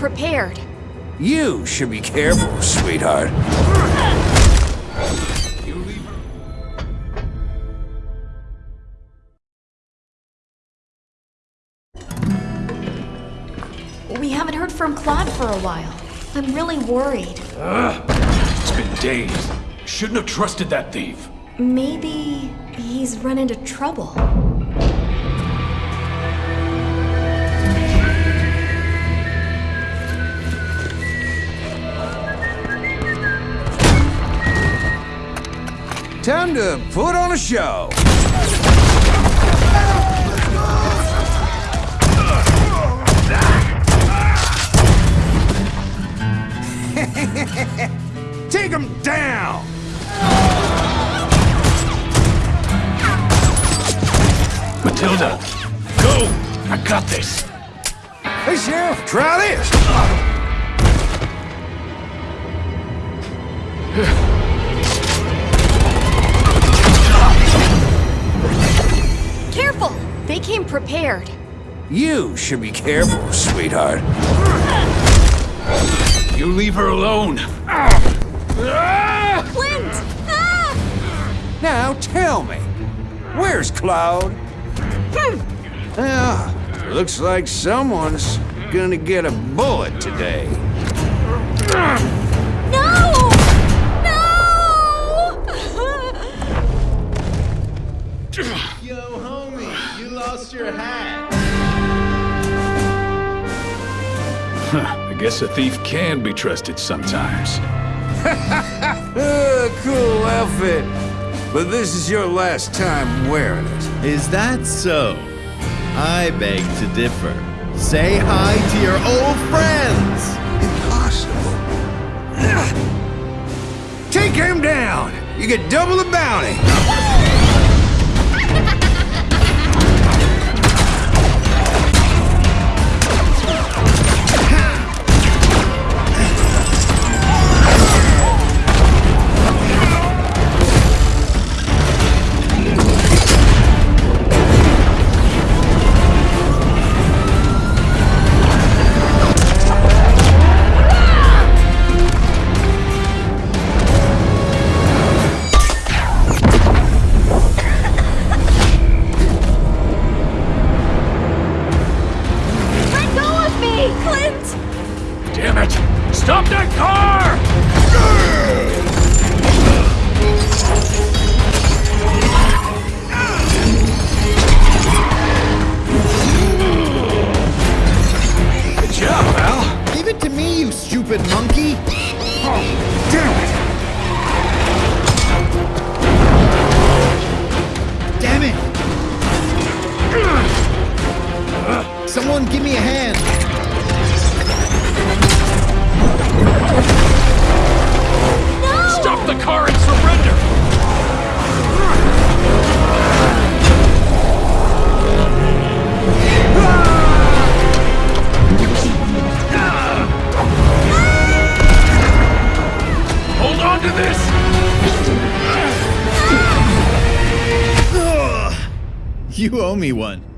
They came prepared. You should be careful, sweetheart. We haven't heard from Claude for a while. I'm really worried. It's been days. Shouldn't have trusted that thief. Maybe he's run into trouble. Time to put on a show. Take him down! Matilda, go! I got this. Hey, Sheriff, try this. prepared. You should be careful, sweetheart. You leave her alone. Clint! Ah! Now tell me, where's Cloud? Ah, looks like someone's gonna get a bullet today. No! No! Yo, homie, you lost your hat. I guess a thief can be trusted sometimes. Cool outfit. But this is your last time wearing it. Is that so? I beg to differ. Say hi to your old friends! Impossible. Take him down! You get double the bounty! Stop that car! Good job, pal. Give it to me, you stupid monkey! Oh, damn it! Damn it! Someone give me a hand! This! You owe me one.